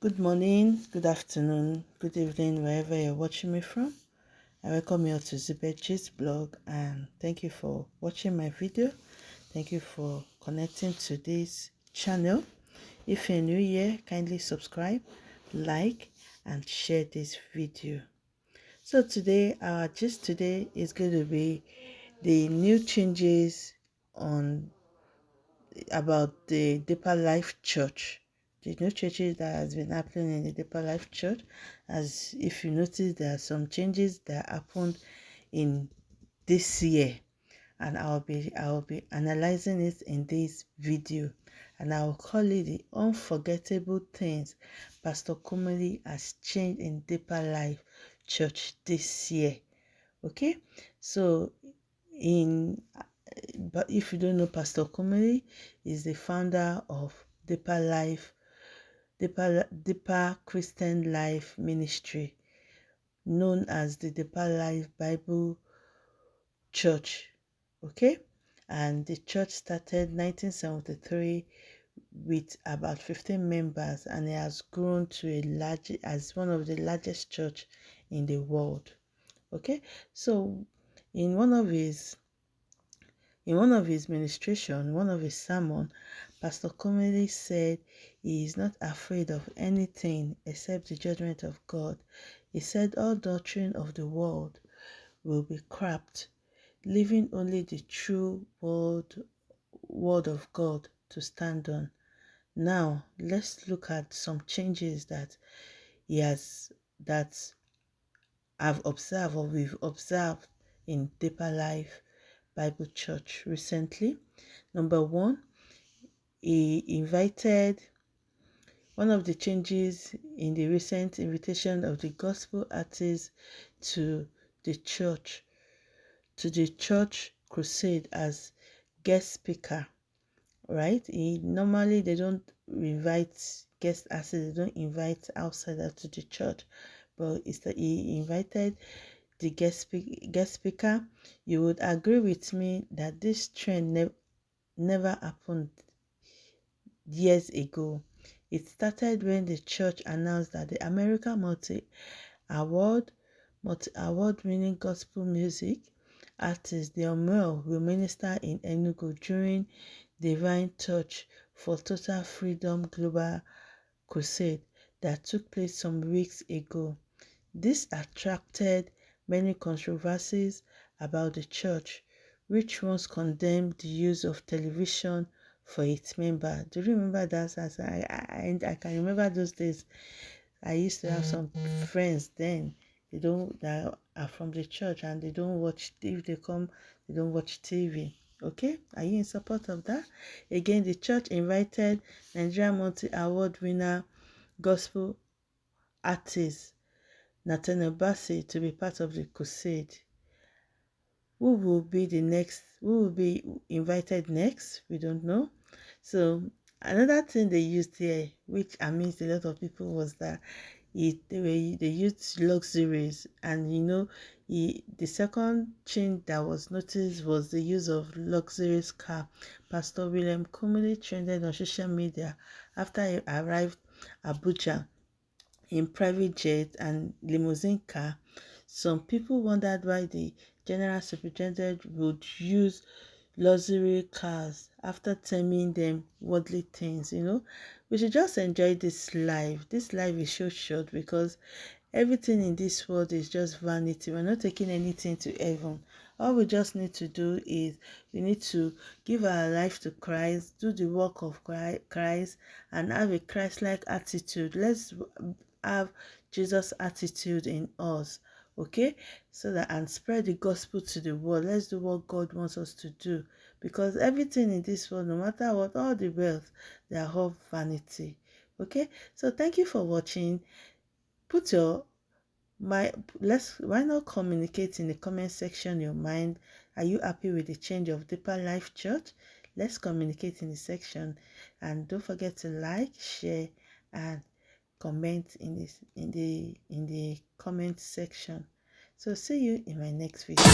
Good morning, good afternoon, good evening, wherever you're watching me from. I welcome you all to Zibetji's blog and thank you for watching my video. Thank you for connecting to this channel. If you're new here, kindly subscribe, like, and share this video. So today, our gist today is going to be the new changes on about the Deeper Life Church the new changes that has been happening in the Deeper Life Church. As if you notice, there are some changes that happened in this year, and I'll be I'll be analyzing it in this video, and I'll call it the unforgettable things Pastor Kumuyi has changed in Deeper Life Church this year. Okay, so in but if you don't know Pastor Kumuyi, is the founder of Deeper Life Deeper, Deeper Christian Life Ministry, known as the Deeper Life Bible Church. Okay, and the church started 1973 with about 15 members, and it has grown to a large as one of the largest church in the world. Okay, so in one of his in one of his ministration, one of his sermon, Pastor Kumuyi said he is not afraid of anything except the judgment of God. He said all doctrine of the world will be crapped, leaving only the true word, word of God to stand on. Now, let's look at some changes that he has, that I've observed or we've observed in Deeper Life Bible Church recently. Number one, he invited one of the changes in the recent invitation of the gospel artists to the church, to the church crusade as guest speaker, right? He, normally they don't invite guest artists, they don't invite outsiders to the church, but he invited the guest, speak, guest speaker. You would agree with me that this trend ne never happened years ago. It started when the church announced that the American Multi Award multi award winning gospel music artist Don Moen will minister in Enugu during Divine Touch for Total Freedom Global Crusade that took place some weeks ago. This attracted many controversies about the church, which once condemned the use of television for its member. Do you remember that? As I, I, I can remember those days. I used to have some friends then. They don't that are from the church and they don't watch. If they come, they don't watch TV. Okay, are you in support of that? Again, the church invited Nigeria Multi Award winner gospel artist Nathaniel Bassey to be part of the crusade. Who will be the next? Who will be invited next? We don't know. So another thing they used here, which amazed a lot of people, was that it they, were, they used luxuries, and you know, he, the second change that was noticed was the use of luxurious car. Pastor William Kumuyi trended on social media after he arrived Abuja in private jet and limousine car. Some people wondered why the general superintendent would use luxury cars after terming them worldly things you know? We should just enjoy this life. This life is so short because everything in this world is just vanity. We're not taking anything to heaven. All we just need to do is we need to give our life to christ do the work of christ and have a christ-like attitude. Let's have jesus attitude in us okay? So that and spread the gospel to the world. Let's do what god wants us to do. Because everything in this world no matter what all the wealth they are all vanity okay? So thank you for watching. Put your my let's why not communicate in the comment section your mind. Are you happy with the change of deeper life church? Let's communicate in the section. And don't forget to like share and comment in this in the in the comment section. So see you in my next video